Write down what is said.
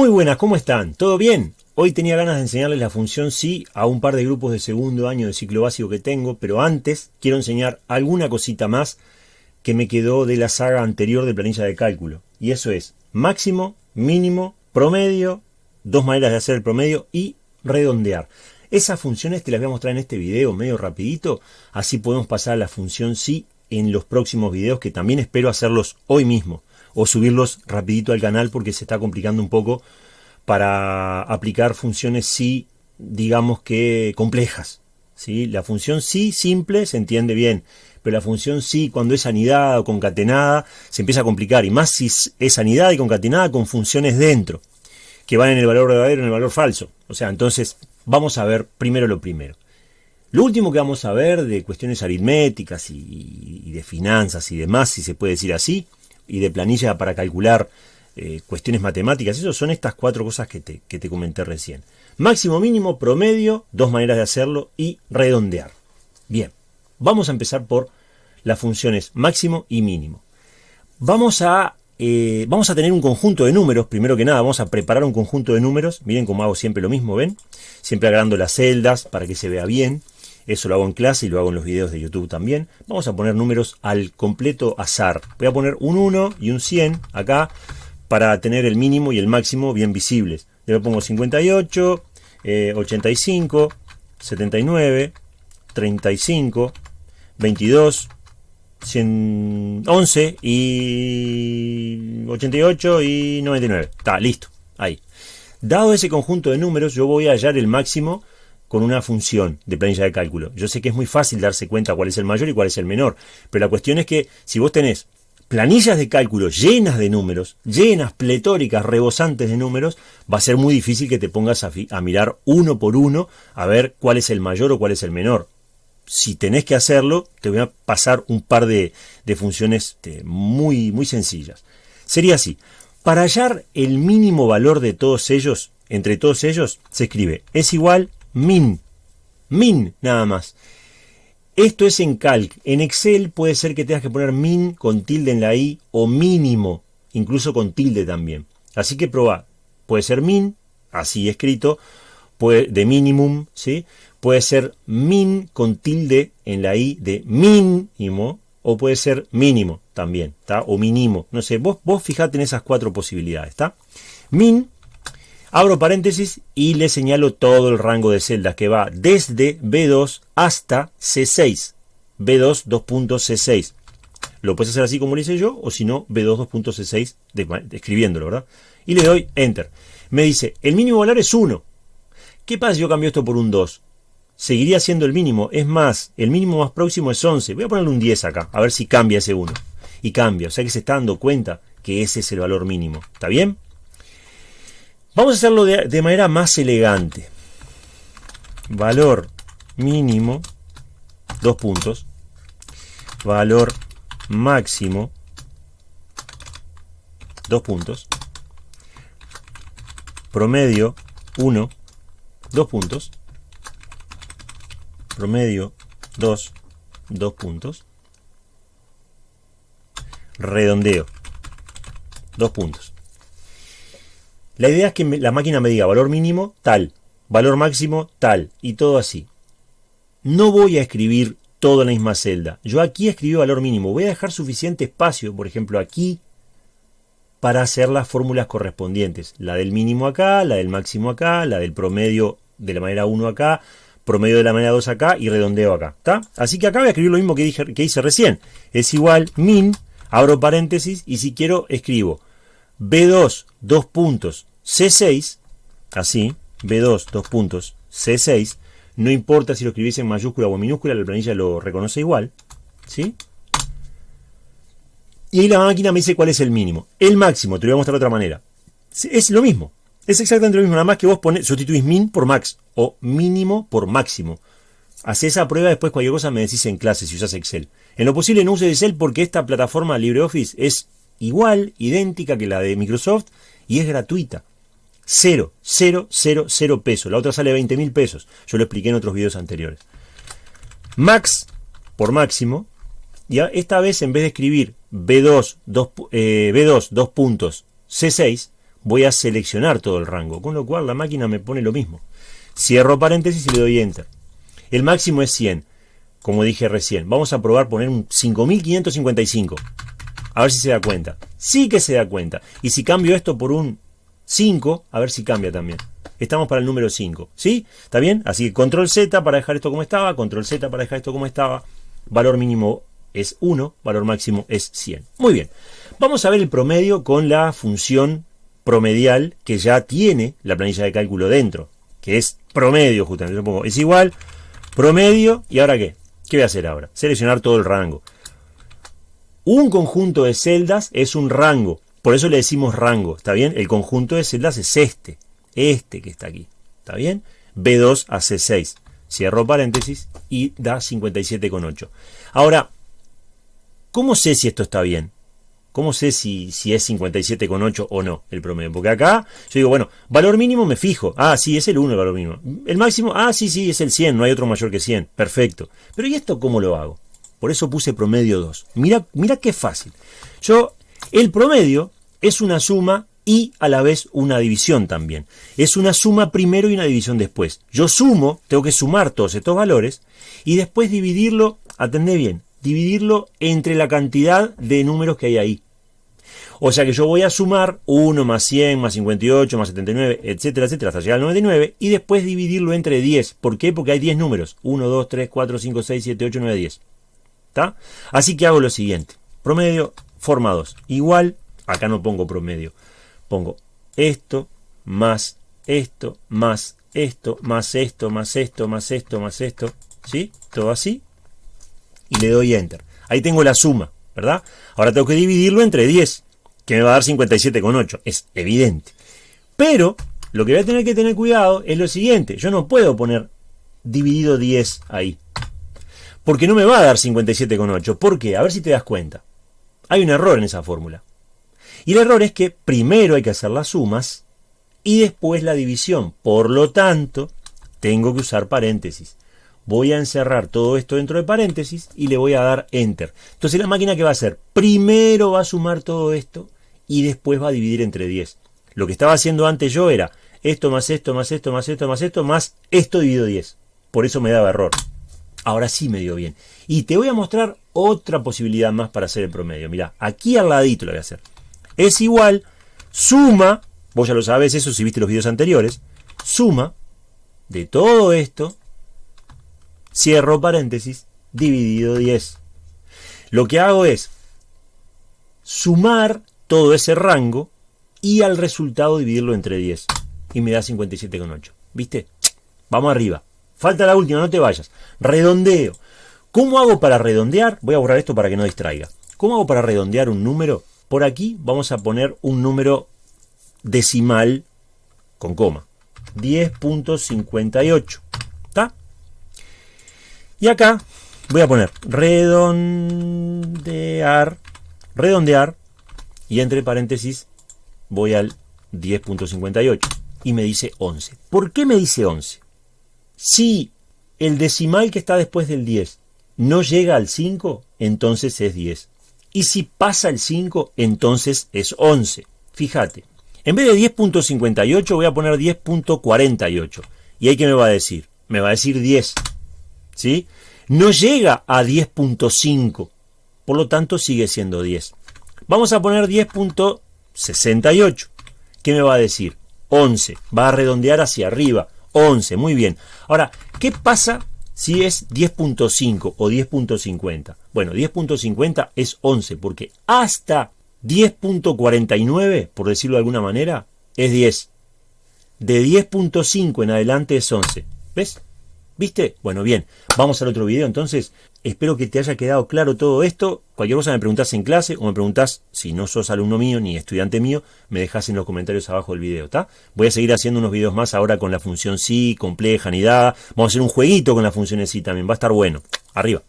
Muy buenas, ¿cómo están? ¿Todo bien? Hoy tenía ganas de enseñarles la función sí a un par de grupos de segundo año de ciclo básico que tengo, pero antes quiero enseñar alguna cosita más que me quedó de la saga anterior de planilla de cálculo. Y eso es máximo, mínimo, promedio, dos maneras de hacer el promedio y redondear. Esas funciones te las voy a mostrar en este video medio rapidito, así podemos pasar a la función sí en los próximos videos que también espero hacerlos hoy mismo o subirlos rapidito al canal porque se está complicando un poco para aplicar funciones sí, digamos que complejas. ¿sí? La función sí simple se entiende bien, pero la función sí cuando es anidada o concatenada se empieza a complicar, y más si es anidada y concatenada con funciones dentro, que van en el valor verdadero en el valor falso. O sea, entonces vamos a ver primero lo primero. Lo último que vamos a ver de cuestiones aritméticas y de finanzas y demás, si se puede decir así, y de planilla para calcular eh, cuestiones matemáticas. Eso son estas cuatro cosas que te, que te comenté recién. Máximo, mínimo, promedio, dos maneras de hacerlo y redondear. Bien, vamos a empezar por las funciones máximo y mínimo. Vamos a, eh, vamos a tener un conjunto de números, primero que nada vamos a preparar un conjunto de números, miren cómo hago siempre lo mismo, ¿ven? Siempre agarrando las celdas para que se vea bien. Eso lo hago en clase y lo hago en los videos de YouTube también. Vamos a poner números al completo azar. Voy a poner un 1 y un 100 acá para tener el mínimo y el máximo bien visibles. Yo pongo 58, 85, 79, 35, 22, 111 y 88 y 99. Está, listo. Ahí. Dado ese conjunto de números, yo voy a hallar el máximo con una función de planilla de cálculo. Yo sé que es muy fácil darse cuenta cuál es el mayor y cuál es el menor, pero la cuestión es que si vos tenés planillas de cálculo llenas de números, llenas, pletóricas, rebosantes de números, va a ser muy difícil que te pongas a, mirar uno por uno a ver cuál es el mayor o cuál es el menor. Si tenés que hacerlo, te voy a pasar un par de, funciones este, muy, muy sencillas. Sería así. Para hallar el mínimo valor de todos ellos, entre todos ellos, se escribe es igual min. Min nada más. Esto es en calc. En Excel puede ser que tengas que poner min con tilde en la i o mínimo, incluso con tilde también. Así que probá. Puede ser min, así escrito, de minimum, ¿sí? Puede ser min con tilde en la i de mínimo, o puede ser mínimo también, ¿está? O mínimo, no sé, vos, vos fijate en esas cuatro posibilidades, ¿está? Min Abro paréntesis y le señalo todo el rango de celdas que va desde B2 hasta C6. B2 2.C6. Lo puedes hacer así como lo hice yo, o si no, B2 2.C6, escribiéndolo, ¿verdad? Y le doy Enter. Me dice, el mínimo valor es 1. ¿Qué pasa si yo cambio esto por un 2? Seguiría siendo el mínimo. Es más, el mínimo más próximo es 11. Voy a ponerle un 10 acá, a ver si cambia ese 1. Y cambia, o sea que se está dando cuenta que ese es el valor mínimo. ¿Está bien? Vamos a hacerlo de, manera más elegante. Valor mínimo, dos puntos. Valor máximo, dos puntos. Promedio, 1, dos puntos. Promedio, 2, dos puntos. Redondeo, dos puntos. La idea es que la máquina me diga valor mínimo tal, valor máximo tal, y todo así. No voy a escribir todo en la misma celda. Yo aquí escribí valor mínimo. Voy a dejar suficiente espacio, por ejemplo aquí, para hacer las fórmulas correspondientes. La del mínimo acá, la del máximo acá, la del promedio de la manera 1 acá, promedio de la manera 2 acá y redondeo acá. ¿está? Así que acá voy a escribir lo mismo que, dije, que hice recién. Es igual min, abro paréntesis y si quiero escribo B2, dos puntos, C6, así, B2, dos puntos, C6, no importa si lo escribís en mayúscula o en minúscula, la planilla lo reconoce igual, ¿sí? Y ahí la máquina me dice cuál es el mínimo. El máximo, te lo voy a mostrar de otra manera. Es lo mismo, es exactamente lo mismo, nada más que vos pones, sustituís min por max, o mínimo por máximo. Hacé esa prueba, después cualquier cosa me decís en clase si usas Excel. En lo posible no uses Excel porque esta plataforma LibreOffice es igual, idéntica que la de Microsoft y es gratuita. Cero, cero, cero, cero pesos. La otra sale 20 mil pesos. Yo lo expliqué en otros videos anteriores. Max por máximo. Y esta vez en vez de escribir B2, 2, B2, 2 puntos, C6, voy a seleccionar todo el rango, con lo cual la máquina me pone lo mismo. Cierro paréntesis y le doy Enter. El máximo es 100, como dije recién. Vamos a probar poner un 5555. A ver si se da cuenta. Sí que se da cuenta. Y si cambio esto por un 5, a ver si cambia también. Estamos para el número 5. ¿Sí? ¿Está bien? Así que control Z para dejar esto como estaba, control Z para dejar esto como estaba. Valor mínimo es 1, valor máximo es 100. Muy bien. Vamos a ver el promedio con la función promedial que ya tiene la planilla de cálculo dentro, que es promedio justamente. Es igual, promedio, ¿y ahora qué? ¿Qué voy a hacer ahora? Seleccionar todo el rango. Un conjunto de celdas es un rango, por eso le decimos rango, ¿está bien? El conjunto de celdas es este, este que está aquí, ¿está bien? B2 a C6. Cierro paréntesis y da 57,8. Ahora, ¿cómo sé si esto está bien? ¿Cómo sé si, si es 57,8 o no el promedio? Porque acá yo digo, bueno, valor mínimo me fijo. Ah, sí, es el 1 el valor mínimo. El máximo, ah, sí, sí, es el 100, no hay otro mayor que 100. Perfecto. Pero ¿y esto cómo lo hago? Por eso puse promedio 2. Mira, mira qué fácil. Yo, el promedio es una suma y a la vez una división también. Es una suma primero y una división después. Yo sumo, tengo que sumar todos estos valores y después dividirlo, atendé bien, dividirlo entre la cantidad de números que hay ahí. O sea que yo voy a sumar 1 más 100 más 58 más 79, etcétera, etcétera, hasta llegar al 99 y después dividirlo entre 10. ¿Por qué? Porque hay 10 números. 1, 2, 3, 4, 5, 6, 7, 8, 9, 10. Así que hago lo siguiente. Promedio, forma 2. Igual, acá no pongo promedio. Pongo esto más esto más esto más esto más esto más esto más esto. ¿Sí? Todo así y le doy Enter. Ahí tengo la suma, ¿verdad? Ahora tengo que dividirlo entre 10, que me va a dar 57,8. Es evidente. Pero lo que voy a tener que tener cuidado es lo siguiente. Yo no puedo poner dividido 10 ahí. Porque no me va a dar 57,8. ¿Por qué? A ver si te das cuenta. Hay un error en esa fórmula. Y el error es que primero hay que hacer las sumas y después la división. Por lo tanto, tengo que usar paréntesis voy a encerrar todo esto dentro de paréntesis y le voy a dar Enter. Entonces la máquina que va a hacer, primero va a sumar todo esto y después va a dividir entre 10. Lo que estaba haciendo antes yo era esto más esto más esto más esto más esto más esto dividido 10. Por eso me daba error. Ahora sí me dio bien. Y te voy a mostrar otra posibilidad más para hacer el promedio. Mira, aquí al ladito lo voy a hacer. Es igual, suma, vos ya lo sabes eso si viste los videos anteriores, suma de todo esto cierro paréntesis, dividido 10. Lo que hago es sumar todo ese rango y al resultado dividirlo entre 10. Y me da 57,8. ¿Viste? Vamos arriba. Falta la última, no te vayas. Redondeo. ¿Cómo hago para redondear? Voy a borrar esto para que no distraiga. ¿Cómo hago para redondear un número? Por aquí vamos a poner un número decimal con coma. 10.58. Y acá voy a poner redondear, redondear, y entre paréntesis voy al 10.58 y me dice 11. ¿Por qué me dice 11? Si el decimal que está después del 10 no llega al 5, entonces es 10. Y si pasa el 5, entonces es 11. Fíjate, en vez de 10.58 voy a poner 10.48. ¿Y ahí qué me va a decir? Me va a decir 10. ¿sí? No llega a 10.5, por lo tanto sigue siendo 10. Vamos a poner 10.68. ¿Qué me va a decir? 11. Va a redondear hacia arriba. 11, muy bien. Ahora, ¿qué pasa si es 10.5 o 10.50? Bueno, 10.50 es 11 porque hasta 10.49, por decirlo de alguna manera, es 10. De 10.5 en adelante es 11. ¿Ves? ¿Viste? Bueno, bien, vamos al otro video entonces. Espero que te haya quedado claro todo esto. Cualquier cosa me preguntás en clase o me preguntás, si no sos alumno mío ni estudiante mío, me dejas en los comentarios abajo del video, ¿está? Voy a seguir haciendo unos videos más ahora con la función sí, compleja, ni dada. Vamos a hacer un jueguito con la función sí también, va a estar bueno. Arriba.